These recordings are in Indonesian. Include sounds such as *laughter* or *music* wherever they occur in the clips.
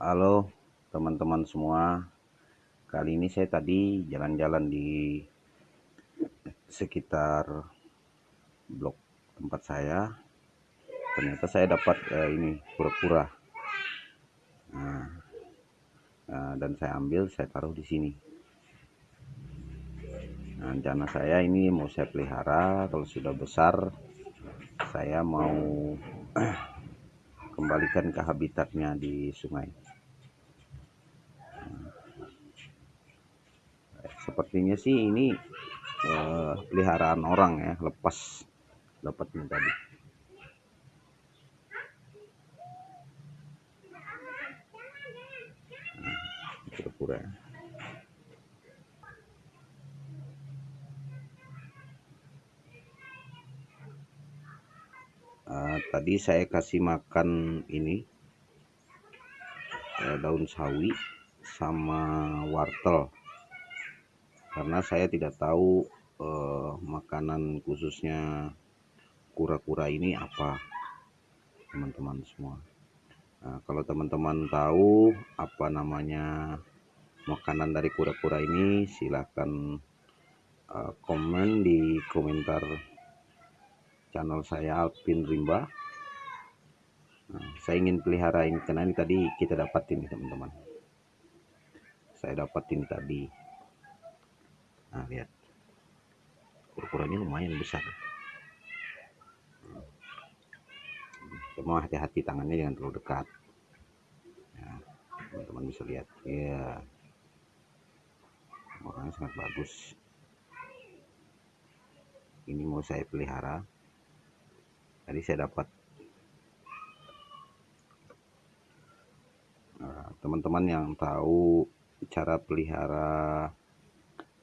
Halo teman-teman semua. Kali ini saya tadi jalan-jalan di sekitar blok tempat saya. Ternyata saya dapat eh, ini kura-kura nah, nah, Dan saya ambil saya taruh di sini. Nah, Rencana saya ini mau saya pelihara. Kalau sudah besar saya mau *clears throat* kembalikan ke habitatnya di sungai. Sepertinya sih ini uh, peliharaan orang ya lepas dapatnya tadi uh, tadi saya kasih makan ini uh, daun sawi sama wortel. Karena saya tidak tahu eh, makanan khususnya kura-kura ini apa teman-teman semua. Nah, kalau teman-teman tahu apa namanya makanan dari kura-kura ini silahkan uh, komen di komentar channel saya Alvin Rimba. Nah, saya ingin pelihara ini karena ini tadi kita dapat ini teman-teman. Saya dapat ini tadi. Nah lihat. Ukurannya lumayan besar. Cuma hati-hati tangannya jangan terlalu dekat. Ya, teman-teman bisa lihat. Ya makanya sangat bagus. Ini mau saya pelihara tadi saya dapat. Nah, teman-teman nah, yang tahu cara pelihara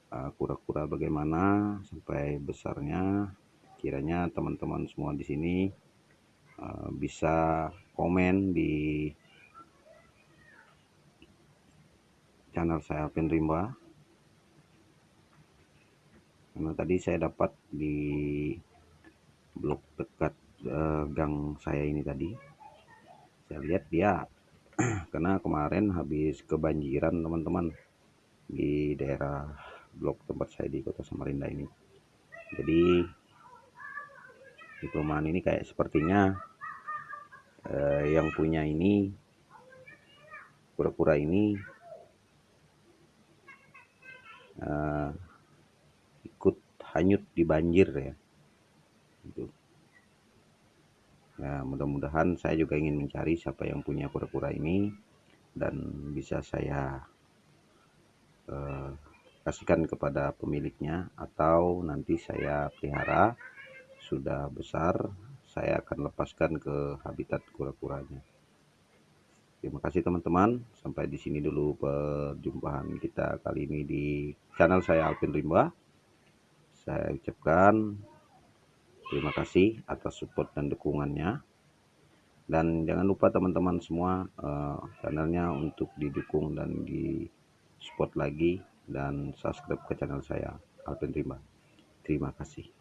Eh, kura-kura uh, bagaimana sampai besarnya kiranya teman-teman semua di sini uh, bisa komen di channel saya Alvin Rimba. Karena tadi saya dapat di blok dekat uh, gang saya ini tadi. Saya lihat dia *clears throat* karena kemarin habis kebanjiran teman-teman di daerah blok tempat saya di kota Samarinda ini. Jadi di perumahan ini kayak sepertinya eh, yang punya ini kura-kura ini eh, ikut hanyut di banjir ya. Gitu. Ya mudah-mudahan saya juga ingin mencari siapa yang punya kura-kura ini dan bisa saya eh, kasihkan kepada pemiliknya atau nanti saya pelihara. Sudah besar saya akan lepaskan ke habitat kura-kuranya. Terima kasih teman-teman. Sampai di sini dulu perjumpaan kita kali ini di channel saya Alvin Rimba. Saya ucapkan terima kasih atas support dan dukungannya. Dan jangan lupa teman-teman semua uh, channelnya untuk didukung dan di support lagi dan subscribe ke channel saya Alvin Rima terima kasih